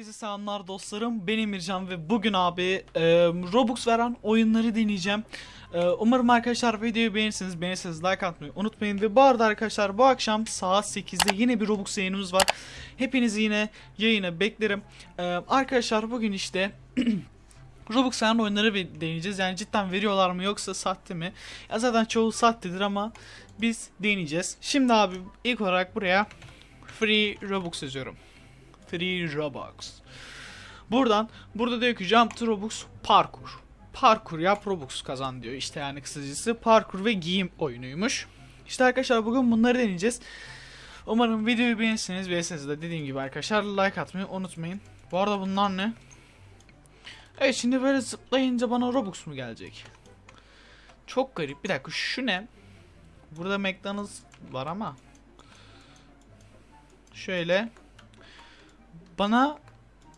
Herkese selamlar dostlarım. Ben Emircan ve bugün abi e, Robux veren oyunları deneyeceğim. E, umarım arkadaşlar videoyu beğenirsiniz. Beğenirseniz like atmayı unutmayın. Ve bu arada arkadaşlar bu akşam saat 8'de yine bir Robux yayınımız var. Hepinizi yine yayına beklerim. E, arkadaşlar bugün işte... Robux veren oyunları deneyeceğiz. Yani cidden veriyorlar mı yoksa sahte mi? Ya zaten çoğu sahtedir ama biz deneyeceğiz. Şimdi abi ilk olarak buraya Free Robux yazıyorum. Free Robux. Buradan burada diyor ki Jump Robux parkur. Parkur yap Robux kazan diyor. İşte yani kısacası parkur ve giyim oyunuymuş. İşte arkadaşlar bugün bunları deneyeceğiz. Umarım videoyu beğenirsiniz. Beğenirseniz de dediğim gibi arkadaşlar like atmayı unutmayın. Bu arada bunlar ne? Evet şimdi böyle zıplayınca bana Robux mu gelecek? Çok garip. Bir dakika şu ne? Burada McDonald's var ama. Şöyle. Bana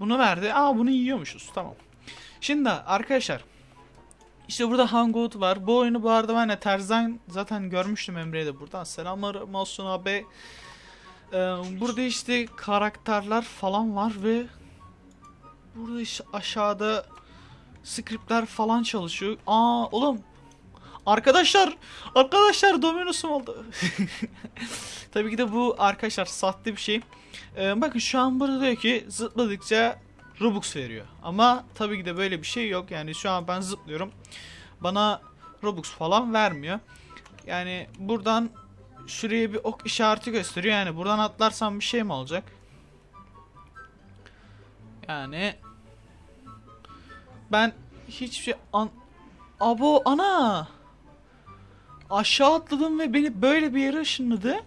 bunu verdi. Aa bunu yiyormuşuz. Tamam. Şimdi arkadaşlar. İşte burada Hangout var. Bu oyunu bu arada ben de Terzan zaten görmüştüm Emre'ye de buradan. Selamlar olsun abi. Ee, burada işte karakterler falan var ve burada işte aşağıda scriptler falan çalışıyor. Aa oğlum Arkadaşlar, arkadaşlar Dominus'um oldu. Tabii ki de bu arkadaşlar sahte bir şey. Ee, bakın şu an burada diyor ki zıpladıkça Robux veriyor. Ama tabii ki de böyle bir şey yok. Yani şu an ben zıplıyorum. Bana Robux falan vermiyor. Yani buradan şuraya bir ok işareti gösteriyor. Yani buradan atlarsam bir şey mi olacak? Yani ben hiçbir şey an Abo ana aşağı atladım ve beni böyle bir yere ışınladı.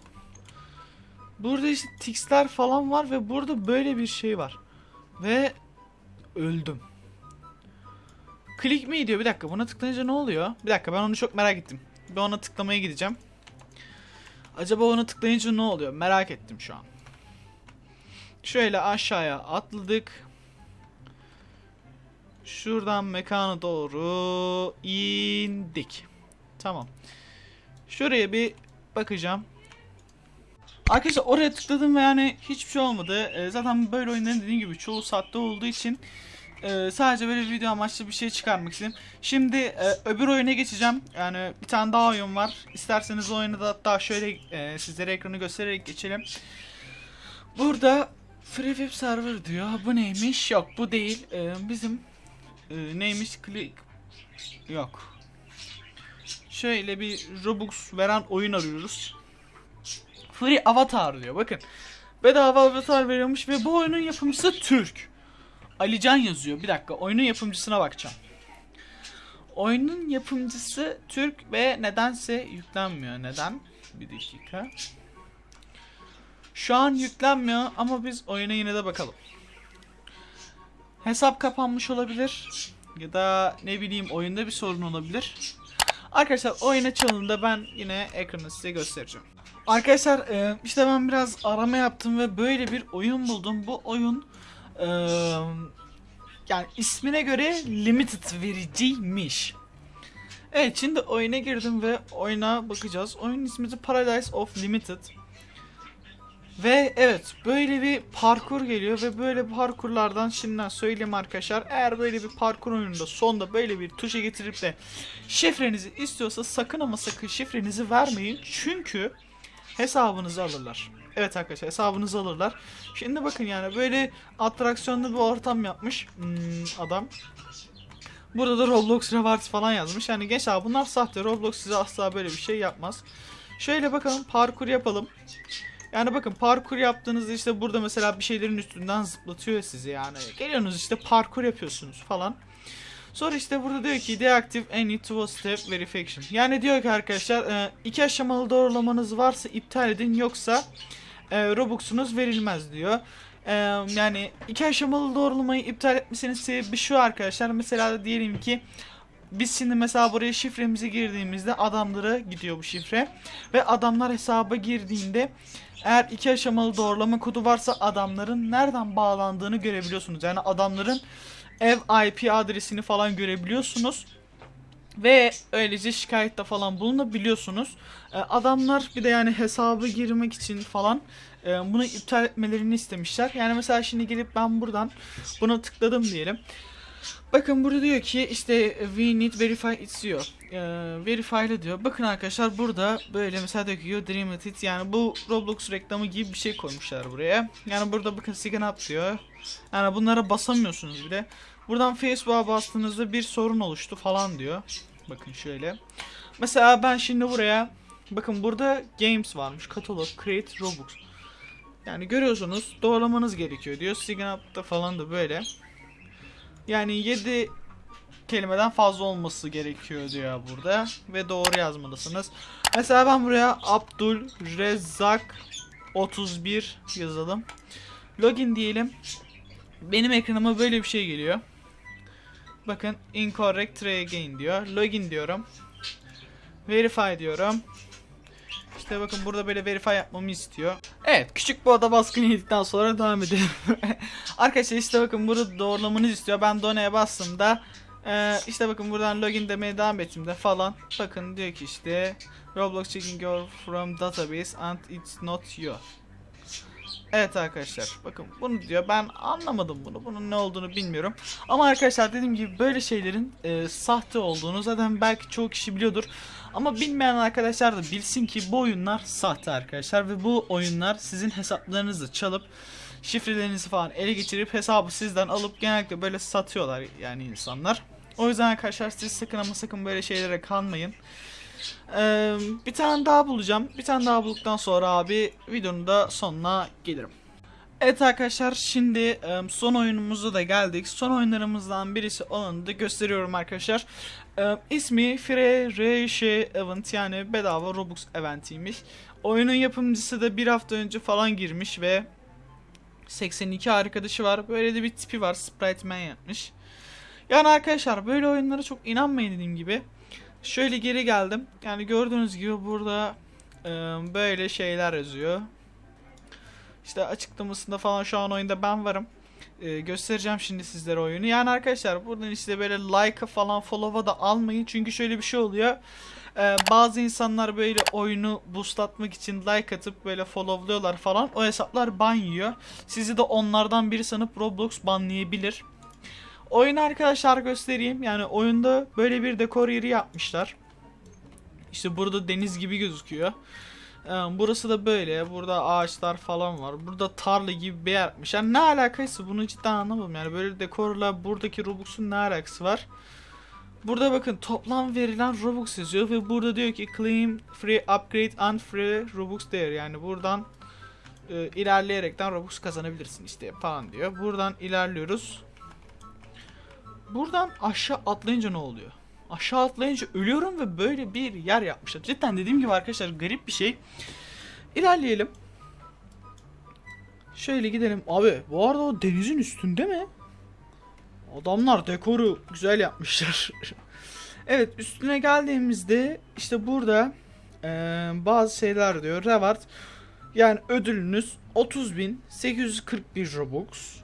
Burada işte tixler falan var ve burada böyle bir şey var. Ve öldüm. Klik mi diyor? Bir dakika buna tıklayınca ne oluyor? Bir dakika ben onu çok merak ettim. Ben ona tıklamaya gideceğim. Acaba ona tıklayınca ne oluyor? Merak ettim şu an. Şöyle aşağıya atladık. Şuradan mekana doğru indik. Tamam. Şuraya bir bakacağım. Arkadaşlar oraya tıkladım ve yani hiçbir şey olmadı. Ee, zaten böyle oyunların dediğim gibi çoğu saatte olduğu için e, sadece böyle video amaçlı bir şey çıkarmak istedim. Şimdi e, öbür oyuna geçeceğim. Yani bir tane daha oyun var. İsterseniz oyunu da hatta şöyle e, sizlere ekranı göstererek geçelim. Burada Free Web Server diyor. Bu neymiş? Yok bu değil. E, bizim e, neymiş? Click yok. Şöyle bir Robux veren oyun arıyoruz. Free Avatar diyor. Bakın. Bedava Avatar veriyormuş ve bu oyunun yapımcısı Türk. Alican yazıyor. Bir dakika. Oyunun yapımcısına bakacağım. Oyunun yapımcısı Türk ve nedense yüklenmiyor. Neden? Bir dakika. Şu an yüklenmiyor ama biz oyuna yine de bakalım. Hesap kapanmış olabilir. Ya da ne bileyim oyunda bir sorun olabilir. Arkadaşlar oyun açıldığında ben yine ekranı size göstereceğim. Arkadaşlar e, işte ben biraz arama yaptım ve böyle bir oyun buldum. Bu oyun e, yani ismine göre limited vericiymiş. Evet şimdi oyuna girdim ve oyuna bakacağız. Oyun ismi de Paradise of Limited. Ve evet böyle bir parkur geliyor ve böyle parkurlardan şimdiden söyleyeyim arkadaşlar. Eğer böyle bir parkur oyununda sonda böyle bir tuşa getirip de şifrenizi istiyorsa sakın ama sakın şifrenizi vermeyin. Çünkü hesabınızı alırlar. Evet arkadaşlar hesabınızı alırlar. Şimdi bakın yani böyle atraksiyonlu bir ortam yapmış hmm, adam. Burada da Roblox Rewards falan yazmış. Yani gençler bunlar sahte. Roblox size asla böyle bir şey yapmaz. Şöyle bakalım parkur yapalım. Yani bakın parkur yaptığınızda işte burada mesela bir şeylerin üstünden zıplatıyor sizi yani. Geliyorsunuz işte parkur yapıyorsunuz falan. Sonra işte burada diyor ki deactive any two step verification. Yani diyor ki arkadaşlar e, iki aşamalı doğrulamanız varsa iptal edin yoksa e, Robux'unuz verilmez diyor. E, yani iki aşamalı doğrulamayı iptal etmesinin sebebi şu arkadaşlar. Mesela diyelim ki biz şimdi mesela buraya şifremizi girdiğimizde adamlara gidiyor bu şifre. Ve adamlar hesaba girdiğinde eğer iki aşamalı doğrulama kodu varsa adamların nereden bağlandığını görebiliyorsunuz. Yani adamların ev IP adresini falan görebiliyorsunuz. Ve öylece şikayette falan bulunabiliyorsunuz. E, adamlar bir de yani hesabı girmek için falan e, bunu iptal etmelerini istemişler. Yani mesela şimdi gelip ben buradan buna tıkladım diyelim. Bakın burada diyor ki işte we need verify it diyor. E, verify'lı diyor. Bakın arkadaşlar burada böyle mesela diyor ki you dream it yani bu Roblox reklamı gibi bir şey koymuşlar buraya. Yani burada bakın sign up diyor. Yani bunlara basamıyorsunuz bile. Buradan Facebook'a bastığınızda bir sorun oluştu falan diyor. Bakın şöyle. Mesela ben şimdi buraya bakın burada games varmış. Katalog, create, Robux. Yani görüyorsunuz doğrulamanız gerekiyor diyor. Sign up'ta falan da böyle. Yani 7 kelimeden fazla olması gerekiyor diyor burada ve doğru yazmalısınız. Mesela ben buraya Abdul Rezzak 31 yazalım. Login diyelim. Benim ekranıma böyle bir şey geliyor. Bakın incorrect try again diyor. Login diyorum. Verify diyorum. İşte bakın burada böyle verify yapmamı istiyor. Evet küçük bir oda baskını yedikten sonra devam edelim. Arkadaşlar işte bakın burada doğrulamanızı istiyor. Ben done'ye bastığımda e, işte bakın buradan login demeye devam ettiğimde falan bakın diyor ki işte Roblox checking your from database and it's not you. Evet arkadaşlar bakın bunu diyor ben anlamadım bunu bunun ne olduğunu bilmiyorum ama arkadaşlar dediğim gibi böyle şeylerin e, sahte olduğunu zaten belki çoğu kişi biliyordur ama bilmeyen arkadaşlar da bilsin ki bu oyunlar sahte arkadaşlar ve bu oyunlar sizin hesaplarınızı çalıp şifrelerinizi falan ele geçirip hesabı sizden alıp genellikle böyle satıyorlar yani insanlar. O yüzden arkadaşlar siz sakın ama sakın böyle şeylere kanmayın. Ee, bir tane daha bulacağım. Bir tane daha bulduktan sonra abi videonun da sonuna gelirim. Evet arkadaşlar şimdi son oyunumuza da geldik. Son oyunlarımızdan birisi olanı da gösteriyorum arkadaşlar. İsmi Free Reşe Event yani bedava Robux eventiymiş. Oyunun yapımcısı da bir hafta önce falan girmiş ve 82 arkadaşı var. Böyle de bir tipi var. Sprite Man yapmış. Yani arkadaşlar böyle oyunlara çok inanmayın dediğim gibi. Şöyle geri geldim. Yani gördüğünüz gibi burada e, böyle şeyler yazıyor. İşte açıklamasında falan şu an oyunda ben varım. E, göstereceğim şimdi sizlere oyunu. Yani arkadaşlar buradan işte böyle like'a falan follow'a da almayın. Çünkü şöyle bir şey oluyor. E, bazı insanlar böyle oyunu boostlatmak için like atıp böyle followluyorlar falan. O hesaplar ban yiyor. Sizi de onlardan biri sanıp Roblox banlayabilir. Oyunu arkadaşlar göstereyim. Yani oyunda böyle bir dekor yeri yapmışlar. İşte burada deniz gibi gözüküyor. Ee, burası da böyle. Burada ağaçlar falan var. Burada tarla gibi bir yer yapmış. Yani ne alakası bunu cidden anlamadım. Yani böyle dekorla buradaki Robux'un ne alakası var? Burada bakın toplam verilen Robux yazıyor ve burada diyor ki claim free upgrade and free Robux değer. Yani buradan e, ilerleyerekten Robux kazanabilirsin işte falan diyor. Buradan ilerliyoruz. Buradan aşağı atlayınca ne oluyor? Aşağı atlayınca ölüyorum ve böyle bir yer yapmışlar. Cidden dediğim gibi arkadaşlar garip bir şey. İlerleyelim. Şöyle gidelim. Abi bu arada o denizin üstünde mi? Adamlar dekoru güzel yapmışlar. evet üstüne geldiğimizde işte burada e, bazı şeyler diyor. Reward yani ödülünüz 30.841 Robux.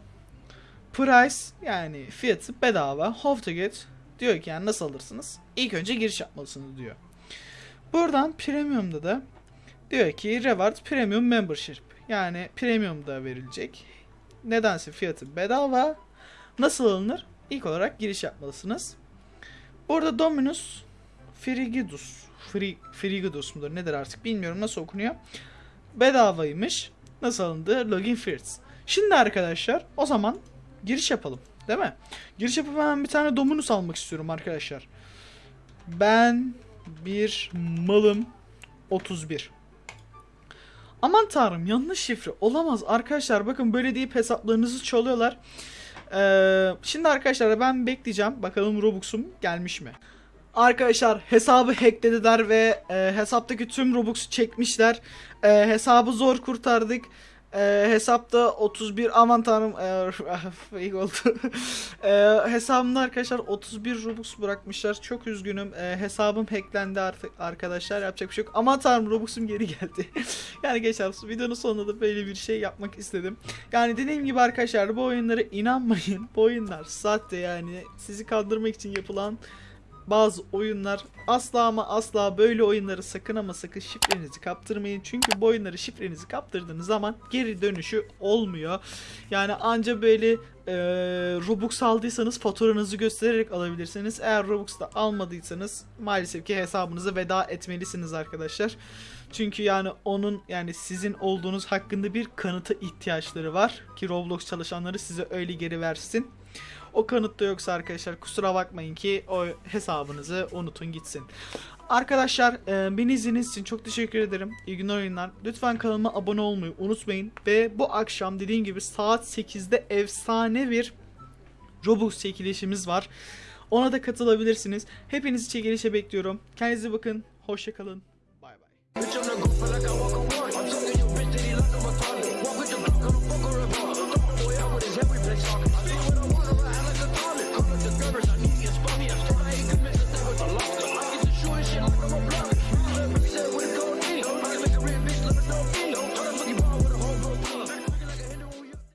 Price yani fiyatı bedava. How to get diyor ki yani nasıl alırsınız? İlk önce giriş yapmalısınız diyor. Buradan premium'da da diyor ki reward premium membership. Yani premium da verilecek. Nedense fiyatı bedava. Nasıl alınır? İlk olarak giriş yapmalısınız. Burada Dominus Frigidus Fri, Frigidus mudur nedir artık bilmiyorum nasıl okunuyor. Bedavaymış. Nasıl alındı? Login first. Şimdi arkadaşlar o zaman giriş yapalım. Değil mi? Giriş yapıp hemen bir tane Dominus almak istiyorum arkadaşlar. Ben bir malım 31. Aman tanrım yanlış şifre olamaz arkadaşlar bakın böyle deyip hesaplarınızı çalıyorlar. Ee, şimdi arkadaşlar ben bekleyeceğim bakalım Robux'um gelmiş mi? Arkadaşlar hesabı hacklediler ve e, hesaptaki tüm Robux'u çekmişler. E, hesabı zor kurtardık. E, hesapta 31 aman tanrım e, iyi oldu. e, hesabımda arkadaşlar 31 Robux bırakmışlar. Çok üzgünüm. E, hesabım hacklendi artık arkadaşlar. Yapacak bir şey yok. Aman tanrım Robux'um geri geldi. yani geçen videonun sonunda da böyle bir şey yapmak istedim. Yani dediğim gibi arkadaşlar bu oyunlara inanmayın. Bu oyunlar sahte yani sizi kandırmak için yapılan bazı oyunlar asla ama asla böyle oyunları sakın ama sakın şifrenizi kaptırmayın. Çünkü bu oyunları şifrenizi kaptırdığınız zaman geri dönüşü olmuyor. Yani anca böyle e, Robux aldıysanız faturanızı göstererek alabilirsiniz. Eğer Robux da almadıysanız maalesef ki hesabınıza veda etmelisiniz arkadaşlar. Çünkü yani onun yani sizin olduğunuz hakkında bir kanıta ihtiyaçları var ki Roblox çalışanları size öyle geri versin. O kanıt da yoksa arkadaşlar kusura bakmayın ki o hesabınızı unutun gitsin. Arkadaşlar e, beni izlediğiniz için çok teşekkür ederim. İyi günler oyunlar. Lütfen kanalıma abone olmayı unutmayın. Ve bu akşam dediğim gibi saat 8'de efsane bir Robux çekilişimiz var. Ona da katılabilirsiniz. Hepinizi çekilişe bekliyorum. Kendinize bakın. Hoşçakalın. Bay bay.